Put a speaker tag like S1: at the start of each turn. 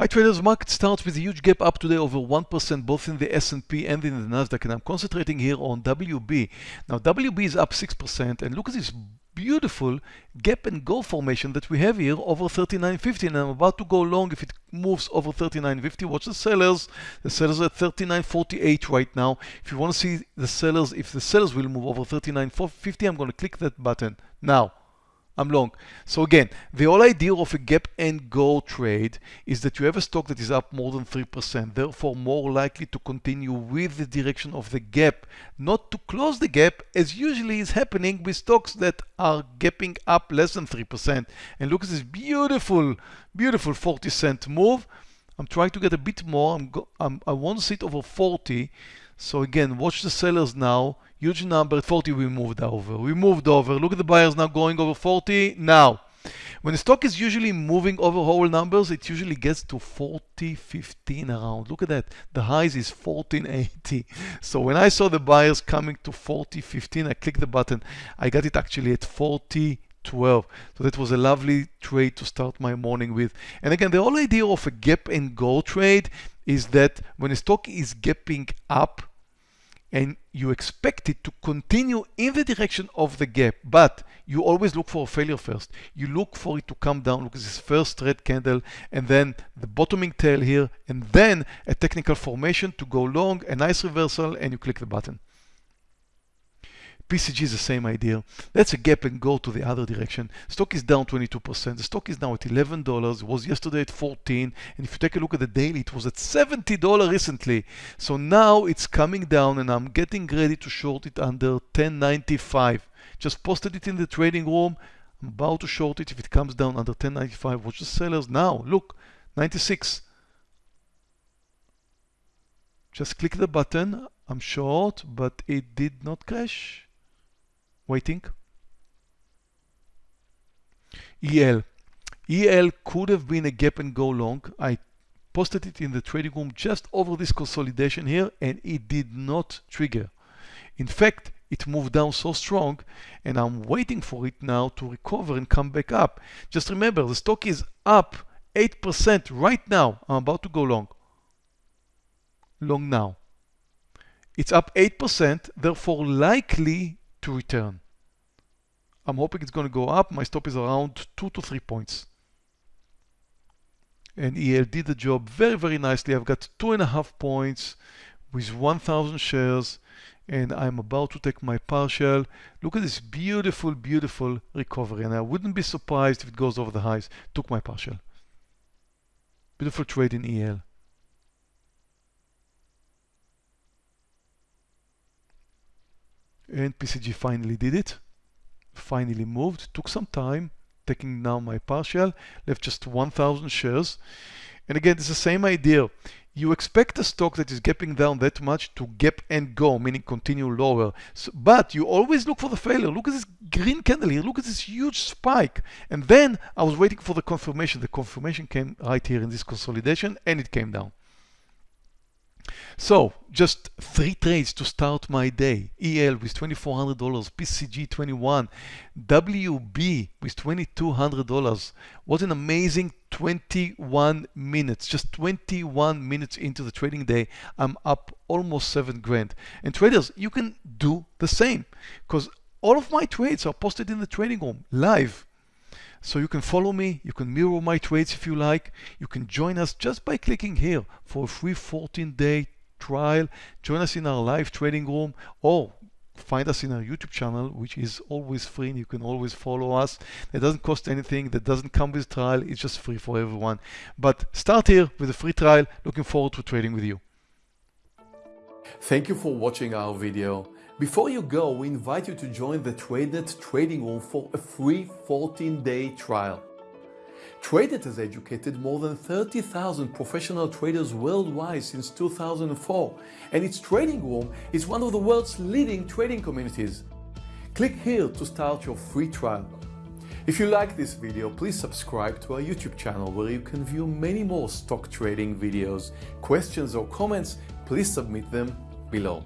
S1: Hi traders, market starts with a huge gap up today over 1% both in the S&P and in the Nasdaq and I'm concentrating here on WB. Now WB is up 6% and look at this beautiful gap and go formation that we have here over 39.50 and I'm about to go long. If it moves over 39.50 watch the sellers. The sellers are at 39.48 right now. If you want to see the sellers if the sellers will move over 39.50 I'm going to click that button. Now I'm long. So again, the whole idea of a gap and go trade is that you have a stock that is up more than 3%, therefore more likely to continue with the direction of the gap, not to close the gap as usually is happening with stocks that are gapping up less than 3%. And look at this beautiful, beautiful 40 cent move. I'm trying to get a bit more. I'm, I'm i want to sit over 40. So again, watch the sellers now huge number, 40 we moved over. We moved over. Look at the buyers now going over 40. Now, when the stock is usually moving over whole numbers, it usually gets to 40, 15 around. Look at that. The highs is 1480. So when I saw the buyers coming to 40, 15, I clicked the button. I got it actually at 40, 12. So that was a lovely trade to start my morning with. And again, the whole idea of a gap and go trade is that when a stock is gapping up, and you expect it to continue in the direction of the gap, but you always look for a failure first. You look for it to come down, look at this first red candle, and then the bottoming tail here, and then a technical formation to go long, a nice reversal, and you click the button. PCG is the same idea. That's a gap and go to the other direction. Stock is down 22%. The stock is now at $11. It was yesterday at 14. And if you take a look at the daily, it was at $70 recently. So now it's coming down and I'm getting ready to short it under 1095. Just posted it in the trading room. I'm about to short it if it comes down under 1095. Watch the sellers now. Look, 96. Just click the button. I'm short, but it did not crash waiting. EL. EL could have been a gap and go long. I posted it in the trading room just over this consolidation here and it did not trigger. In fact, it moved down so strong and I'm waiting for it now to recover and come back up. Just remember, the stock is up 8% right now. I'm about to go long. Long now. It's up 8%, therefore likely to return. I'm hoping it's going to go up. My stop is around two to three points. And EL did the job very, very nicely. I've got two and a half points with 1,000 shares and I'm about to take my partial. Look at this beautiful, beautiful recovery. And I wouldn't be surprised if it goes over the highs. Took my partial. Beautiful trade in EL. And PCG finally did it finally moved took some time taking now my partial left just 1000 shares. And again it's the same idea. You expect a stock that is gapping down that much to gap and go meaning continue lower. So, but you always look for the failure. Look at this green candle here look at this huge spike. And then I was waiting for the confirmation. The confirmation came right here in this consolidation and it came down so just three trades to start my day. EL with $2,400, PCG 21, WB with $2,200. What an amazing 21 minutes. Just 21 minutes into the trading day, I'm up almost seven grand. And traders, you can do the same because all of my trades are posted in the trading room live. So you can follow me, you can mirror my trades if you like. You can join us just by clicking here for a free 14-day trial. Join us in our live trading room or find us in our YouTube channel, which is always free and you can always follow us. It doesn't cost anything, that doesn't come with trial, it's just free for everyone. But start here with a free trial. Looking forward to trading with you.
S2: Thank you for watching our video. Before you go, we invite you to join the TradeNet trading room for a free 14-day trial. TradeNet has educated more than 30,000 professional traders worldwide since 2004, and its trading room is one of the world's leading trading communities. Click here to start your free trial. If you like this video, please subscribe to our YouTube channel where you can view many more stock trading videos. Questions or comments, please submit them below.